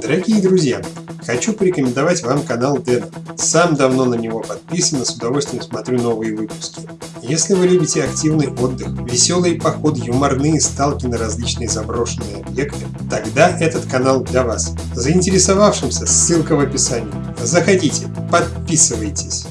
Дорогие друзья, хочу порекомендовать вам канал Дэна. Сам давно на него подписан и с удовольствием смотрю новые выпуски. Если вы любите активный отдых, веселые походы, юморные сталки на различные заброшенные объекты, тогда этот канал для вас. Заинтересовавшимся, ссылка в описании. Заходите, подписывайтесь.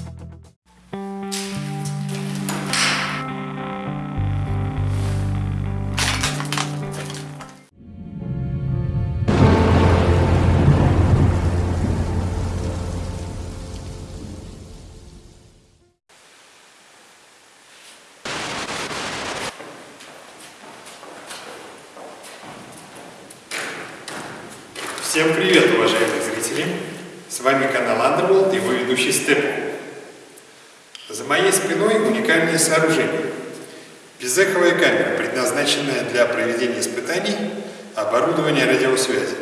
Всем привет, уважаемые зрители! С вами канал Underworld и его ведущий Степу. За моей спиной уникальное сооружение. Безэховая камера, предназначенная для проведения испытаний оборудования радиосвязи.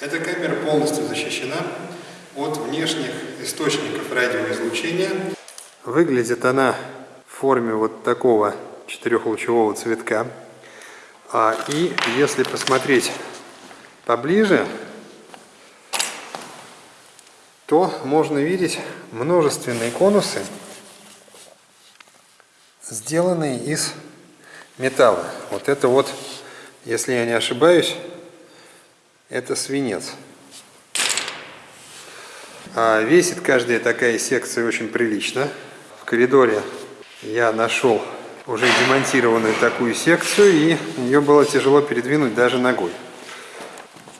Эта камера полностью защищена от внешних источников радиоизлучения. Выглядит она в форме вот такого четырехлучевого цветка. А, и если посмотреть поближе, то можно видеть множественные конусы, сделанные из металла. Вот это вот, если я не ошибаюсь, это свинец. А весит каждая такая секция очень прилично. В коридоре я нашел уже демонтированную такую секцию, и ее было тяжело передвинуть даже ногой.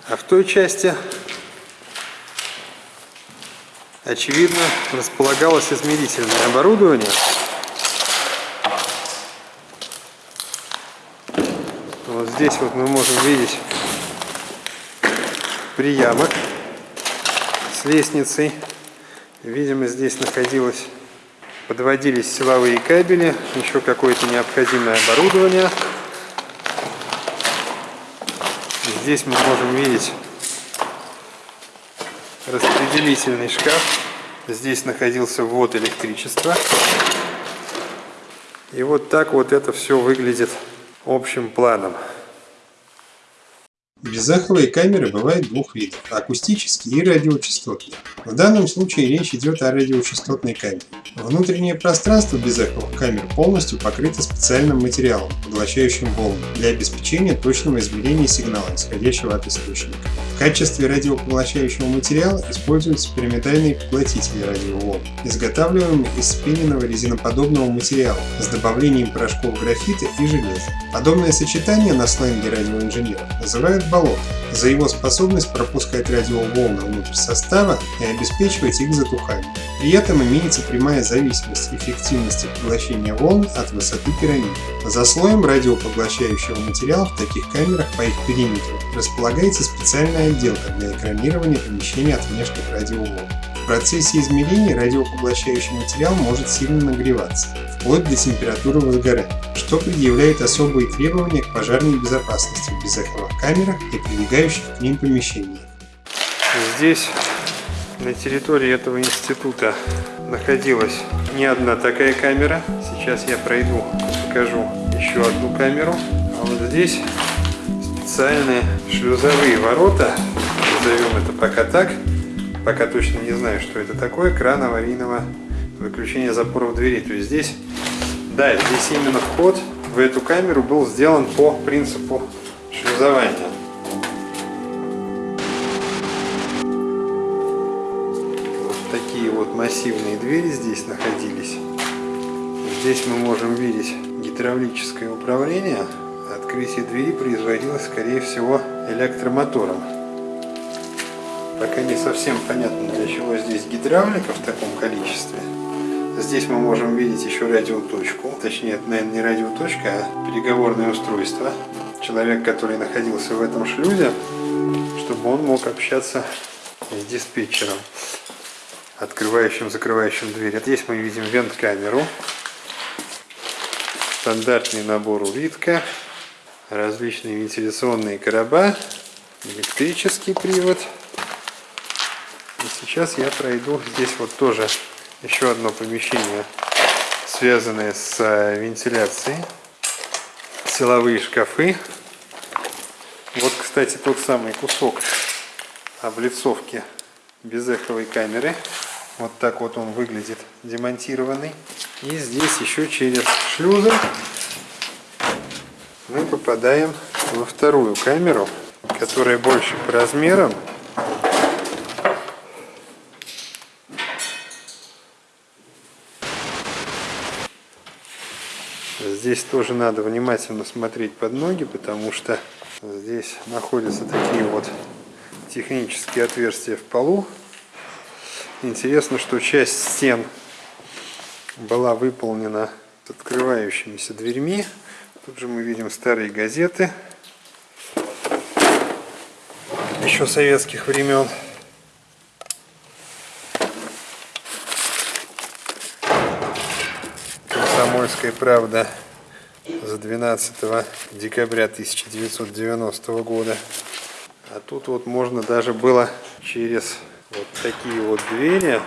А в той части, очевидно, располагалось измерительное оборудование. Вот здесь вот мы можем видеть приямок с лестницей. Видимо, здесь находилось, подводились силовые кабели, еще какое-то необходимое оборудование. Здесь мы можем видеть распределительный шкаф. Здесь находился ввод электричества. И вот так вот это все выглядит общим планом. Безаховые камеры бывают двух видов – акустические и радиочастотные. В данном случае речь идет о радиочастотной камере. Внутреннее пространство безаховых камер полностью покрыто специальным материалом, поглощающим волны, для обеспечения точного измерения сигнала, исходящего от источника. В качестве радиопоглощающего материала используются пирамидальные поглотители радиоволн, изготавливаемые из спиненного резиноподобного материала с добавлением порошков графита и железа. Подобное сочетание на сленге радиоинженеров называют болот за его способность пропускать радиоволны внутрь состава и обеспечивать их затухание. При этом имеется прямая зависимость эффективности поглощения волн от высоты пирамиды. За слоем радиопоглощающего материала в таких камерах по их периметру располагается специальная отделка для экранирования помещения от внешних радиоволн. В процессе измерения радиопоглощающий материал может сильно нагреваться, вплоть до температуры возгорания, что предъявляет особые требования к пожарной безопасности в безэховых камерах и прилегающих к ним помещениях. Здесь, на территории этого института, находилась не одна такая камера. Сейчас я пройду, покажу еще одну камеру. А вот здесь специальные шлюзовые ворота, назовем это пока так, пока точно не знаю, что это такое, кран аварийного выключения запоров двери. То есть здесь, да, здесь именно вход в эту камеру был сделан по принципу шлюзования. Вот такие вот массивные двери здесь находились. Здесь мы можем видеть гидравлическое управление. Открытие двери производилось, скорее всего, электромотором. Пока не совсем понятно, для чего здесь гидравлика в таком количестве. Здесь мы можем видеть еще радиоточку. Точнее, это, наверное, не радиоточка, а переговорное устройство. Человек, который находился в этом шлюзе, чтобы он мог общаться с диспетчером, открывающим, закрывающим дверь. Здесь мы видим вент-камеру, стандартный набор улитка, различные вентиляционные короба, электрический привод – сейчас я пройду здесь вот тоже еще одно помещение, связанное с э, вентиляцией. Силовые шкафы. Вот, кстати, тот самый кусок облицовки безэховой камеры. Вот так вот он выглядит демонтированный. И здесь еще через шлюзы мы попадаем во вторую камеру, которая больше по размерам. Здесь тоже надо внимательно смотреть под ноги, потому что здесь находятся такие вот технические отверстия в полу. Интересно, что часть стен была выполнена с открывающимися дверьми. Тут же мы видим старые газеты. Еще советских времен. Комсомольская правда за 12 декабря 1990 года. А тут вот можно даже было через вот такие вот двери,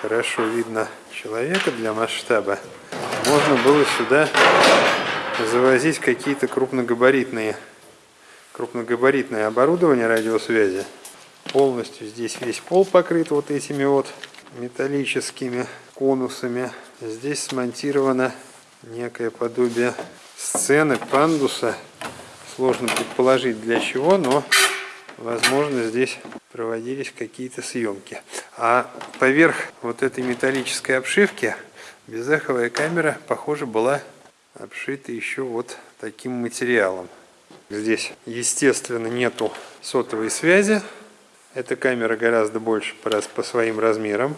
хорошо видно человека для масштаба, можно было сюда завозить какие-то крупногабаритные крупногабаритное оборудование радиосвязи. Полностью здесь весь пол покрыт вот этими вот металлическими конусами. Здесь смонтировано некое подобие сцены, пандуса. Сложно предположить для чего, но возможно здесь проводились какие-то съемки. А поверх вот этой металлической обшивки безэховая камера, похоже, была обшита еще вот таким материалом. Здесь, естественно, нету сотовой связи. Эта камера гораздо больше по, своим размерам.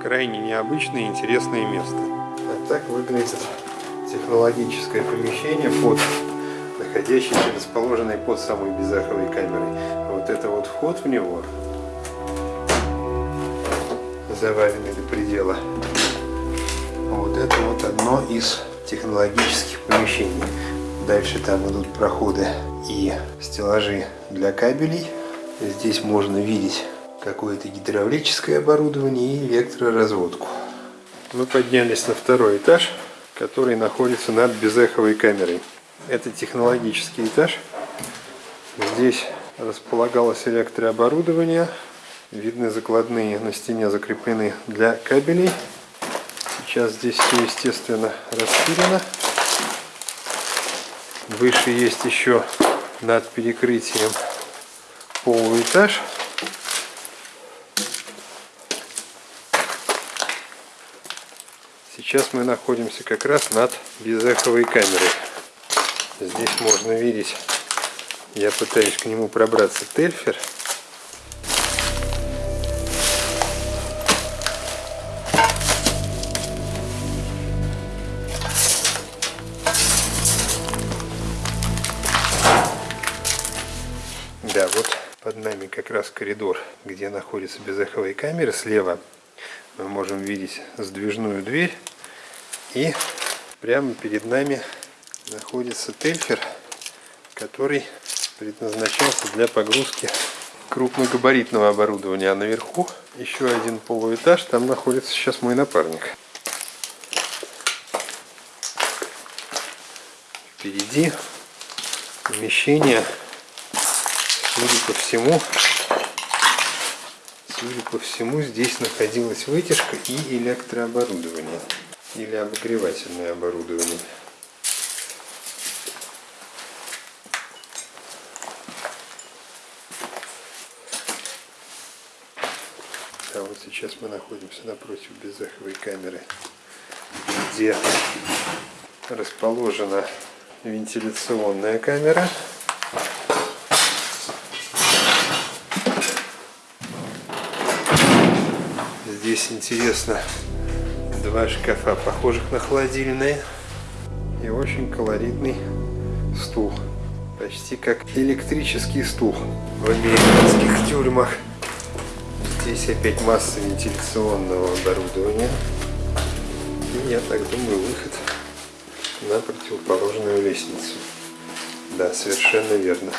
Крайне необычное и интересное место. Так выглядит технологическое помещение, под, находящееся, расположенное под самой безаховой камерой. Вот это вот вход в него, заваренный до предела. Вот это вот одно из технологических помещений. Дальше там идут проходы и стеллажи для кабелей. Здесь можно видеть какое-то гидравлическое оборудование и электроразводку. Мы поднялись на второй этаж, который находится над безэховой камерой. Это технологический этаж. Здесь располагалось электрооборудование. Видны закладные на стене закреплены для кабелей. Сейчас здесь все, естественно, распилено. Выше есть еще над перекрытием полный этаж. Сейчас мы находимся как раз над безэховой камерой. Здесь можно видеть, я пытаюсь к нему пробраться, тельфер. Да, вот под нами как раз коридор, где находится безэховая камера. Слева мы можем видеть сдвижную дверь. И прямо перед нами находится тельфер, который предназначался для погрузки крупногабаритного оборудования. А наверху еще один полуэтаж, там находится сейчас мой напарник. Впереди помещение Судя по всему, судя по всему, здесь находилась вытяжка и электрооборудование. Или обогревательное оборудование. А вот сейчас мы находимся напротив безэховой камеры, где расположена вентиляционная камера. Здесь интересно два шкафа, похожих на холодильные. И очень колоритный стул. Почти как электрический стул в американских тюрьмах. Здесь опять масса вентиляционного оборудования. И я так думаю, выход на противоположную лестницу. Да, совершенно верно.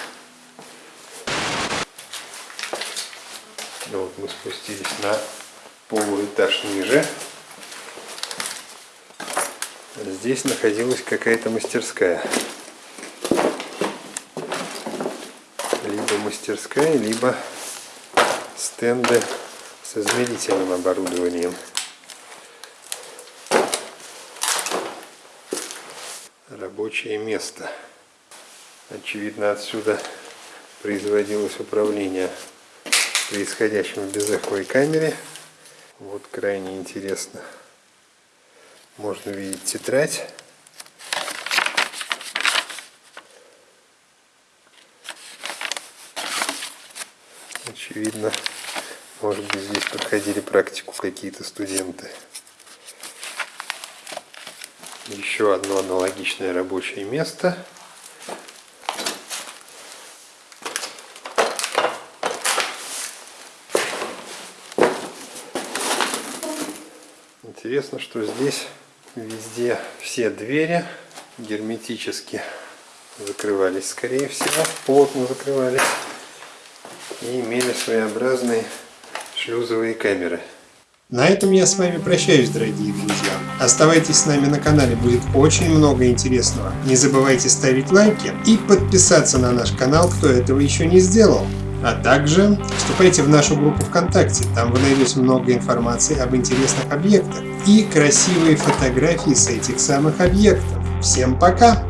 Ну вот мы спустились на полуэтаж ниже. Здесь находилась какая-то мастерская. Либо мастерская, либо стенды с измерительным оборудованием. Рабочее место. Очевидно, отсюда производилось управление происходящим в безэховой камере. Вот крайне интересно. Можно видеть тетрадь. Очевидно, может быть здесь проходили практику какие-то студенты. Еще одно аналогичное рабочее место. Интересно, что здесь везде все двери герметически закрывались, скорее всего, плотно закрывались и имели своеобразные шлюзовые камеры. На этом я с вами прощаюсь, дорогие друзья. Оставайтесь с нами на канале, будет очень много интересного. Не забывайте ставить лайки и подписаться на наш канал, кто этого еще не сделал. А также вступайте в нашу группу ВКонтакте, там вы найдете много информации об интересных объектах и красивые фотографии с этих самых объектов. Всем пока!